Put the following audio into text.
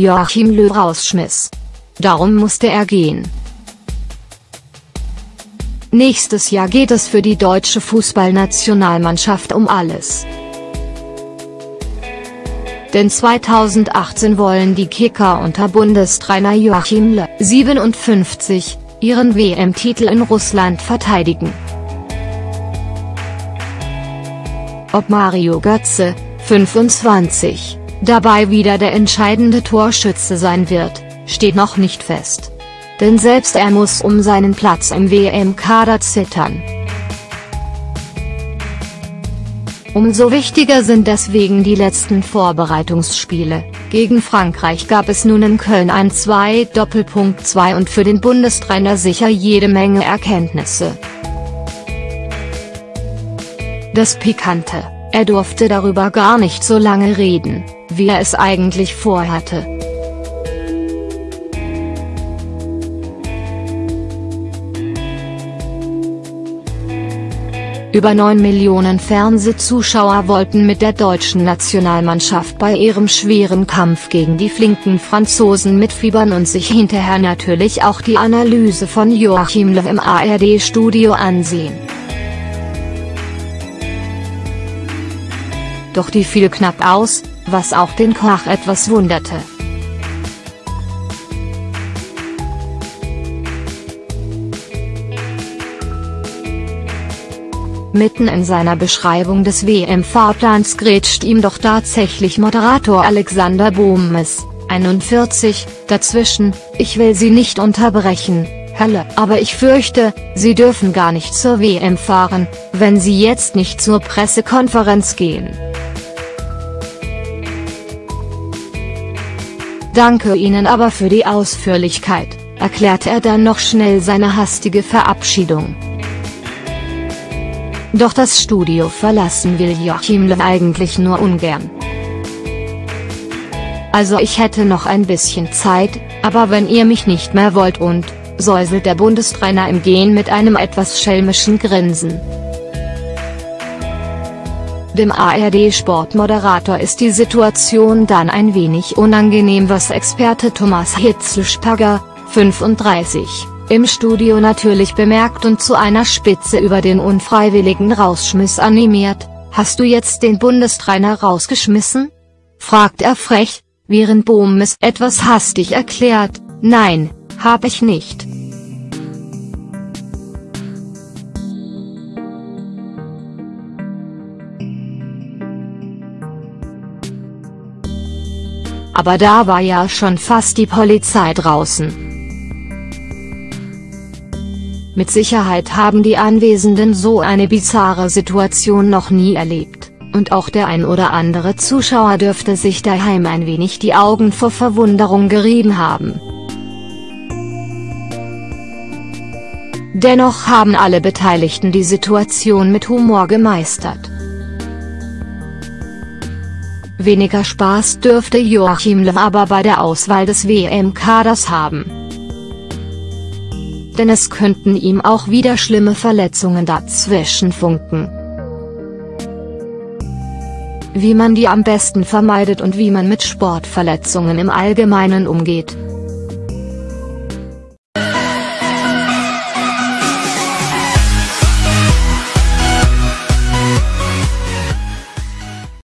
Joachim Löw rausschmiss. Darum musste er gehen. Nächstes Jahr geht es für die deutsche Fußballnationalmannschaft um alles. Denn 2018 wollen die Kicker unter Bundestrainer Joachim Löw, 57, ihren WM-Titel in Russland verteidigen. Ob Mario Götze, 25, dabei wieder der entscheidende Torschütze sein wird, steht noch nicht fest. Denn selbst er muss um seinen Platz im WM-Kader zittern. Umso wichtiger sind deswegen die letzten Vorbereitungsspiele. Gegen Frankreich gab es nun in Köln ein 2-2 und für den Bundestrainer sicher jede Menge Erkenntnisse. Das Pikante, er durfte darüber gar nicht so lange reden, wie er es eigentlich vorhatte. Über 9 Millionen Fernsehzuschauer wollten mit der deutschen Nationalmannschaft bei ihrem schweren Kampf gegen die flinken Franzosen mitfiebern und sich hinterher natürlich auch die Analyse von Joachim Löw im ARD-Studio ansehen. Doch die fiel knapp aus, was auch den Koch etwas wunderte. Mitten in seiner Beschreibung des WM-Fahrplans grätscht ihm doch tatsächlich Moderator Alexander Bohmes, 41, dazwischen, ich will Sie nicht unterbrechen, Hölle, aber ich fürchte, Sie dürfen gar nicht zur WM fahren, wenn Sie jetzt nicht zur Pressekonferenz gehen. Danke Ihnen aber für die Ausführlichkeit, erklärte er dann noch schnell seine hastige Verabschiedung. Doch das Studio verlassen will Joachim Löw eigentlich nur ungern. Also ich hätte noch ein bisschen Zeit, aber wenn ihr mich nicht mehr wollt und, säuselt der Bundestrainer im Gehen mit einem etwas schelmischen Grinsen. Dem ARD-Sportmoderator ist die Situation dann ein wenig unangenehm was Experte Thomas Hitzlsperger, 35, im Studio natürlich bemerkt und zu einer Spitze über den unfreiwilligen Rausschmiss animiert, hast du jetzt den Bundestrainer rausgeschmissen? fragt er frech, während Bohm es etwas hastig erklärt, nein, hab ich nicht. Aber da war ja schon fast die Polizei draußen. Mit Sicherheit haben die Anwesenden so eine bizarre Situation noch nie erlebt, und auch der ein oder andere Zuschauer dürfte sich daheim ein wenig die Augen vor Verwunderung gerieben haben. Dennoch haben alle Beteiligten die Situation mit Humor gemeistert. Weniger Spaß dürfte Joachim Löw aber bei der Auswahl des WM-Kaders haben denn es könnten ihm auch wieder schlimme Verletzungen dazwischen funken. Wie man die am besten vermeidet und wie man mit Sportverletzungen im Allgemeinen umgeht,